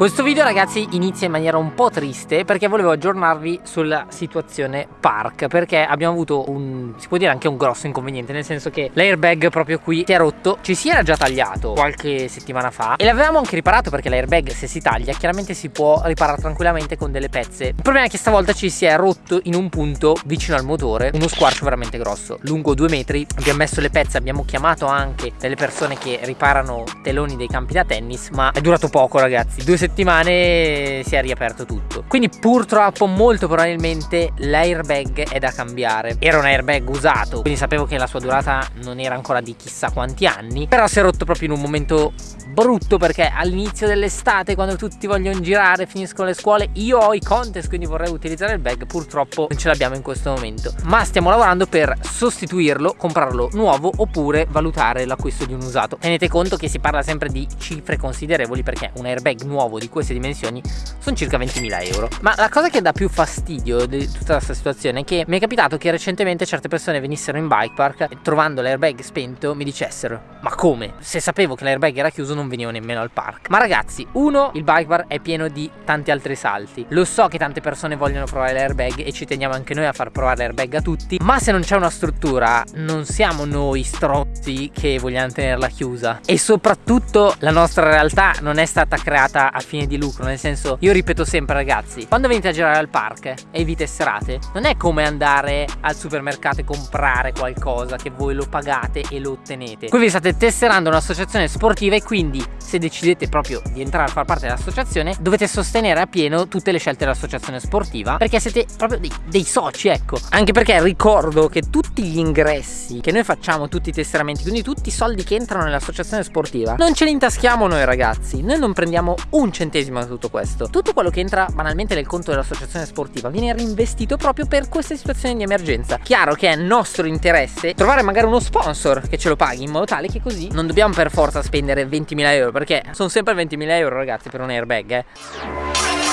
Questo video ragazzi inizia in maniera un po' triste perché volevo aggiornarvi sulla situazione park perché abbiamo avuto un, si può dire anche un grosso inconveniente nel senso che l'airbag proprio qui si è rotto, ci si era già tagliato qualche settimana fa e l'avevamo anche riparato perché l'airbag se si taglia chiaramente si può riparare tranquillamente con delle pezze. Il problema è che stavolta ci si è rotto in un punto vicino al motore, uno squarcio veramente grosso, lungo due metri, abbiamo messo le pezze, abbiamo chiamato anche delle persone che riparano teloni dei campi da tennis ma è durato poco ragazzi, due settimane settimane si è riaperto tutto. Quindi purtroppo molto probabilmente l'airbag è da cambiare. Era un airbag usato quindi sapevo che la sua durata non era ancora di chissà quanti anni. Però si è rotto proprio in un momento brutto perché all'inizio dell'estate quando tutti vogliono girare finiscono le scuole io ho i contest quindi vorrei utilizzare il bag. Purtroppo non ce l'abbiamo in questo momento. Ma stiamo lavorando per sostituirlo comprarlo nuovo oppure valutare l'acquisto di un usato. Tenete conto che si parla sempre di cifre considerevoli perché un airbag nuovo di queste dimensioni sono circa 20.000 euro. Ma la cosa che dà più fastidio di tutta questa situazione è che mi è capitato che recentemente certe persone venissero in bike park e trovando l'airbag spento mi dicessero ma come? se sapevo che l'airbag era chiuso non venivo nemmeno al park. Ma ragazzi uno il bike bar è pieno di tanti altri salti. Lo so che tante persone vogliono provare l'airbag e ci teniamo anche noi a far provare l'airbag a tutti ma se non c'è una struttura non siamo noi strozzi che vogliamo tenerla chiusa. E soprattutto la nostra realtà non è stata creata a fine di lucro nel senso io ripeto sempre ragazzi quando venite a girare al park e vi tesserate non è come andare al supermercato e comprare qualcosa che voi lo pagate e lo ottenete. Qui vi state tesserando un'associazione sportiva e quindi se decidete proprio di entrare a far parte dell'associazione dovete sostenere a pieno tutte le scelte dell'associazione sportiva perché siete proprio dei, dei soci ecco. Anche perché ricordo che tutti gli ingressi che noi facciamo tutti i tesseramenti quindi tutti i soldi che entrano nell'associazione sportiva non ce li intaschiamo noi ragazzi. Noi non prendiamo un centesimo da tutto questo. Tutto quello che entra banalmente nel conto dell'associazione sportiva viene reinvestito proprio per queste situazioni di emergenza. Chiaro che è nostro interesse trovare magari uno sponsor che ce lo paghi in modo tale che così non dobbiamo per forza spendere 20.000 euro perché sono sempre 20.000 euro ragazzi per un airbag eh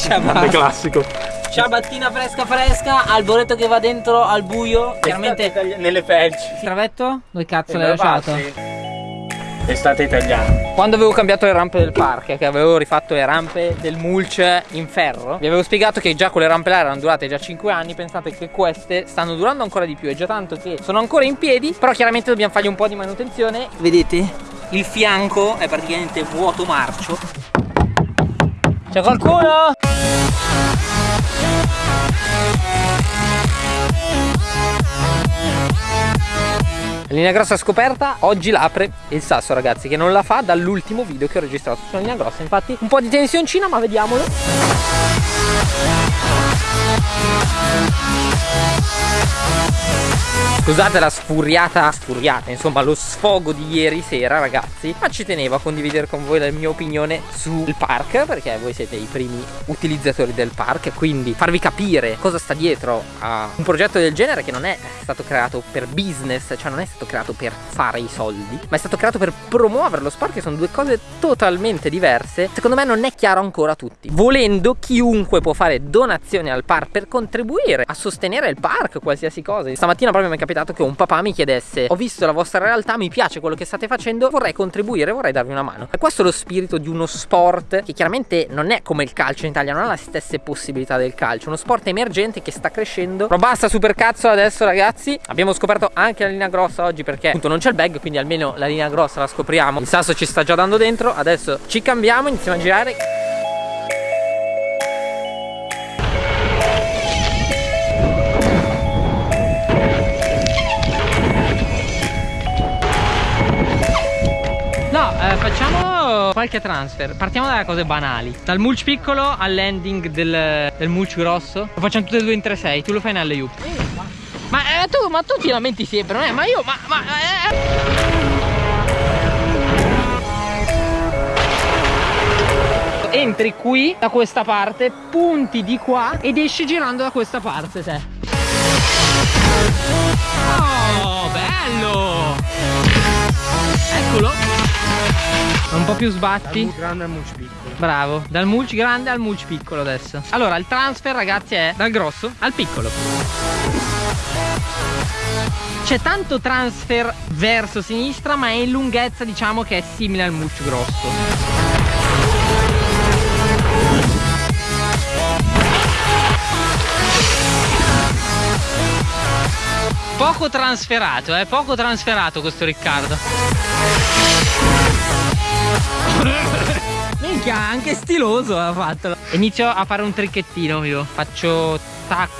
Ciabatta. classico. Ciabattina fresca fresca, alboreto che va dentro al buio. Chiaramente nelle felci. Travetto? Dove cazzo l'hai lasciato? Estate italiana. Quando avevo cambiato le rampe del park, che avevo rifatto le rampe del mulch in ferro, vi avevo spiegato che già quelle rampe là erano durate già 5 anni. Pensate che queste stanno durando ancora di più. È già tanto che sono ancora in piedi. Però chiaramente dobbiamo fargli un po' di manutenzione. Vedete? Il fianco è praticamente vuoto marcio. C'è qualcuno? Linea grossa scoperta, oggi l'apre il sasso ragazzi che non la fa dall'ultimo video che ho registrato sulla linea grossa Infatti un po' di tensioncina ma vediamolo Scusate la sfuriata, sfuriata, insomma lo sfogo di ieri sera ragazzi Ma ci tenevo a condividere con voi la mia opinione sul park Perché voi siete i primi utilizzatori del park Quindi farvi capire cosa sta dietro a un progetto del genere Che non è stato creato per business, cioè non è stato creato per fare i soldi Ma è stato creato per promuovere lo sport che sono due cose totalmente diverse Secondo me non è chiaro ancora a tutti. Volendo chiunque può fare donazioni al park per contribuire a sostenere il park, qualsiasi cosa. Stamattina proprio mi è capitato capitato che un papà mi chiedesse ho visto la vostra realtà, mi piace quello che state facendo, vorrei contribuire, vorrei darvi una mano. E questo è lo spirito di uno sport che chiaramente non è come il calcio in Italia, non ha le stesse possibilità del calcio, uno sport emergente che sta crescendo. Però basta super cazzo adesso ragazzi, abbiamo scoperto anche la linea grossa oggi perché appunto non c'è il bag, quindi almeno la linea grossa la scopriamo. Il sasso ci sta già dando dentro, adesso ci cambiamo, iniziamo a girare. Qualche transfer Partiamo dalle cose banali Dal mulch piccolo al landing del, del mulch grosso Lo facciamo tutte e due in 3-6 Tu lo fai nelle U ma, eh, tu, ma tu ti lamenti sempre, non è? Ma io, ma... ma eh. entri qui da questa parte, punti di qua ed esci girando da questa parte te. Un po' più sbatti. Dal grande al mulch piccolo. Bravo, dal mulch grande al mulch piccolo adesso. Allora, il transfer ragazzi è dal grosso al piccolo. C'è tanto transfer verso sinistra, ma è in lunghezza diciamo che è simile al mulch grosso. Poco transferato, eh, poco transferato questo Riccardo. Minchia, anche stiloso ha fatto. Inizio a fare un tricchettino io. Faccio tac.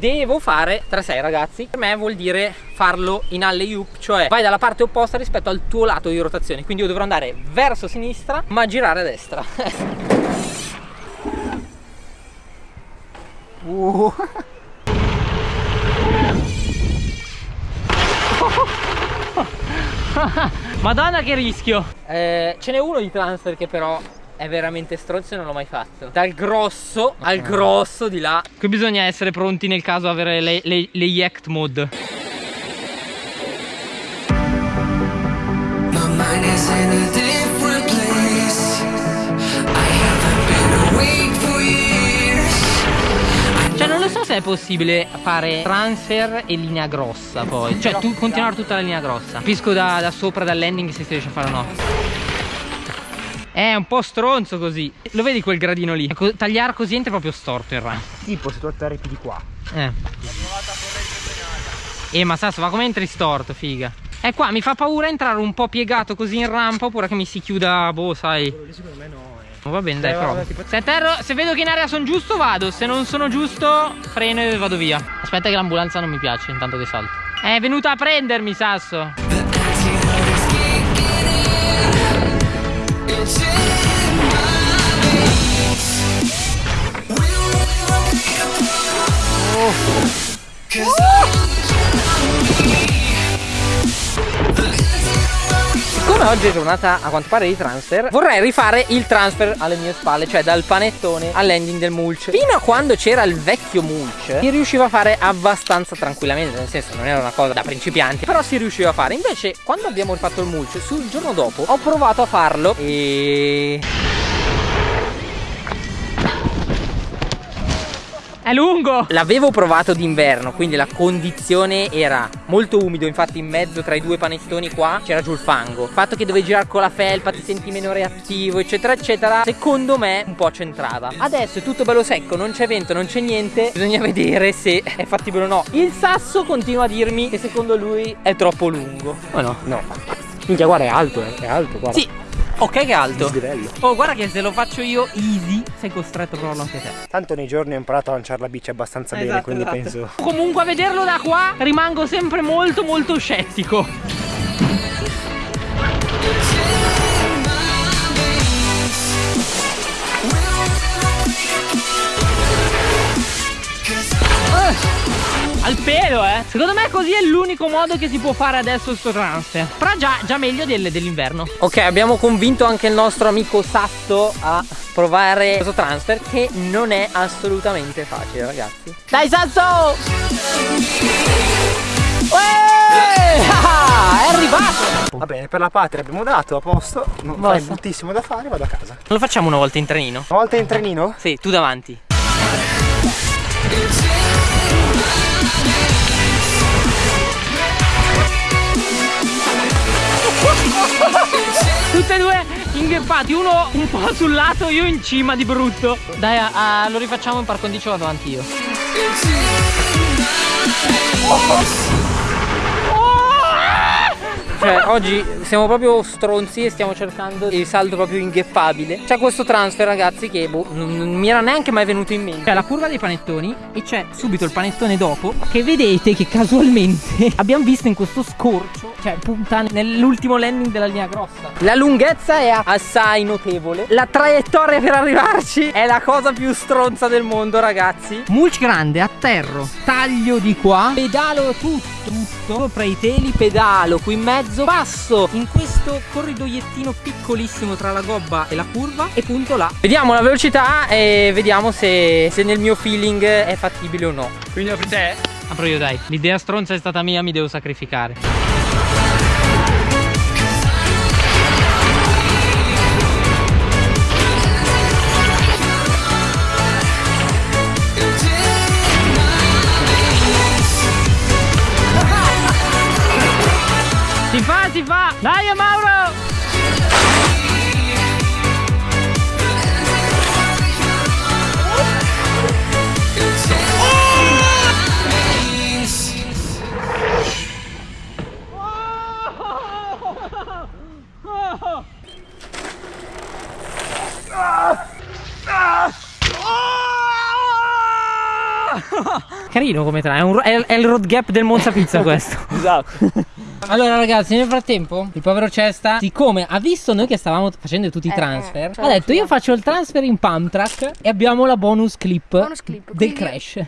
Devo fare 3-6 ragazzi Per me vuol dire farlo in alley oop Cioè vai dalla parte opposta rispetto al tuo lato di rotazione Quindi io dovrò andare verso sinistra ma girare a destra Uh. Madonna che rischio. Eh, Ce n'è uno di transfer che però è veramente stronzo e non l'ho mai fatto. Dal grosso al grosso di là. Qui bisogna essere pronti nel caso avere le, le, le Yacht mode se è possibile fare transfer e linea grossa poi. Cioè tu continuare tutta la linea grossa. Capisco da, da sopra dal landing se si riesce a fare o no. È un po' stronzo così. Lo vedi quel gradino lì? Ecco, tagliare così entra proprio storto il run. Tipo se tu atterri più di qua. Eh. Eh ma Sasso ma come entri storto figa? Eh qua mi fa paura entrare un po' piegato così in rampa Oppure che mi si chiuda boh sai. Quello lì secondo me no. Va bene dai Eh, tipo- Se atterro Se vedo che in area sono giusto vado. Se non sono giusto freno e vado via. Aspetta che l'ambulanza non mi piace intanto che salto. È venuta a prendermi Sasso. The antidote Siccome oggi è giornata a quanto pare di transfer Vorrei rifare il transfer alle mie spalle Cioè dal panettone all'ending del mulch. Fino a quando c'era il vecchio mulch Si riusciva a fare abbastanza tranquillamente Nel senso non era una cosa da principianti Però si riusciva a fare. Invece quando abbiamo rifatto il mulch Sul giorno dopo ho provato a farlo E... È lungo! L'avevo provato d'inverno, quindi la condizione era molto umido, infatti in mezzo tra i due panettoni qua c'era giù il fango. Il fatto che dovevi girare con la felpa, ti senti meno reattivo, eccetera, eccetera, secondo me un po' c'entrava. Adesso è tutto bello secco, non c'è vento, non c'è niente, bisogna vedere se è fattibile o no. Il sasso continua a dirmi che secondo lui è troppo lungo. O no? No. Minchia guarda è alto, eh. È alto, guarda. Sì, ok che alto. Oh, guarda che se lo faccio io easy, sei costretto a provarlo anche te. Tanto nei giorni ho imparato a lanciare la bici abbastanza bene, Esatto, quindi esatto. penso. Comunque a vederlo da qua rimango sempre molto molto scettico. Al pelo eh Secondo me così è l'unico modo che si può fare adesso sto transfer Però già, già meglio del- dell'inverno Ok abbiamo convinto anche il nostro amico Sasso a provare questo transfer Che non è assolutamente facile ragazzi Dai Sasso Uè! Ah, È arrivato Va bene, per la patria abbiamo dato a posto. Non Basta. fai moltissimo da fare, vado a casa. Lo facciamo una volta in trenino? Una volta in trenino? Sì, tu davanti Tutte e due ingheppati, uno un po' sul lato, io in cima di brutto. Dai, a- a- lo rifacciamo in par condicio vado avanti io. Cioè, oggi siamo proprio stronzi e stiamo cercando il saldo proprio ingheppabile. C'è questo transfer, ragazzi, che boh, non, non mi era neanche mai venuto in mente. C'è la curva dei panettoni e c'è subito il panettone dopo. Che vedete che casualmente abbiamo visto in questo scorcio, cioè punta nell'ultimo landing della linea grossa. La lunghezza è assai notevole. La traiettoria per arrivarci è la cosa più stronza del mondo, ragazzi. Mulch grande, atterro, taglio di qua, pedalo tutto, tutto sopra i teli, pedalo qui in mezzo, passo in questo corridoiettino piccolissimo tra la gobba e la curva e punto là. Vediamo la velocità e vediamo se, se nel mio feeling è fattibile o no. Quindi apri te? Apro io dai. L'idea stronza è stata mia, mi devo sacrificare. Carino come tra, è, un- è- è il road gap del Monza Pizza questo. Esatto. Allora ragazzi nel frattempo il povero Cesta Siccome ha visto noi che stavamo facendo tutti i Eh, transfer eh, Ha detto io faccio il transfer in pump track E abbiamo la bonus clip, Bonus clip, del quindi- crash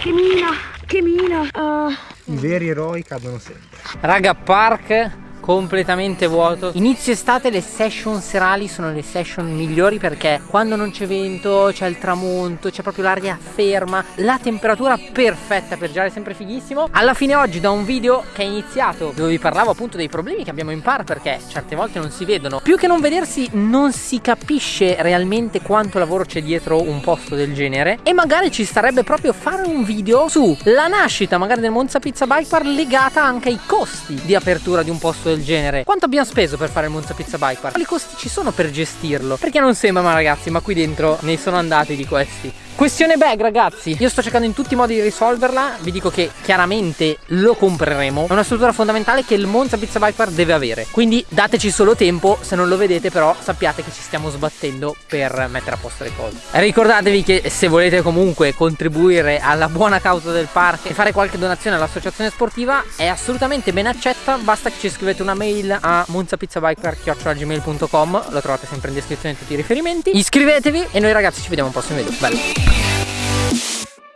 Che mina, che mina. Ah. I veri eroi cadono sempre. Raga park completamente vuoto. Inizio estate le session serali sono le session migliori perché quando non c'è vento c'è il tramonto c'è proprio l'aria ferma La temperatura perfetta per girare sempre fighissimo. Alla fine oggi da un video che è iniziato dove vi parlavo appunto dei problemi che abbiamo in par perché certe volte non si vedono. Più che non vedersi non si capisce realmente quanto lavoro c'è dietro un posto del genere. E magari ci starebbe proprio fare un video sulla nascita magari del Monza Pizza Bike Park legata anche ai costi di apertura di un posto del genere Quanto abbiamo speso per fare il Monza Pizza Bike Park? Quali costi ci sono per gestirlo? Perché non sembra ma ragazzi ma qui dentro ne sono andati di questi Questione bag ragazzi Io sto cercando in tutti i modi di risolverla Vi dico che chiaramente lo compreremo. È una struttura fondamentale che il Monza Pizza Bike Park deve avere. Quindi dateci solo tempo Se non lo vedete però sappiate che ci stiamo sbattendo Per mettere a posto le cose. Ricordatevi che se volete comunque contribuire Alla buona causa del park E fare qualche donazione all'associazione sportiva È assolutamente ben accetta. Basta che ci scrivete una mail a monzapizzabiker.gmail.com Lo trovate sempre in descrizione tutti i riferimenti. Iscrivetevi e noi ragazzi ci vediamo al prossimo video. Bello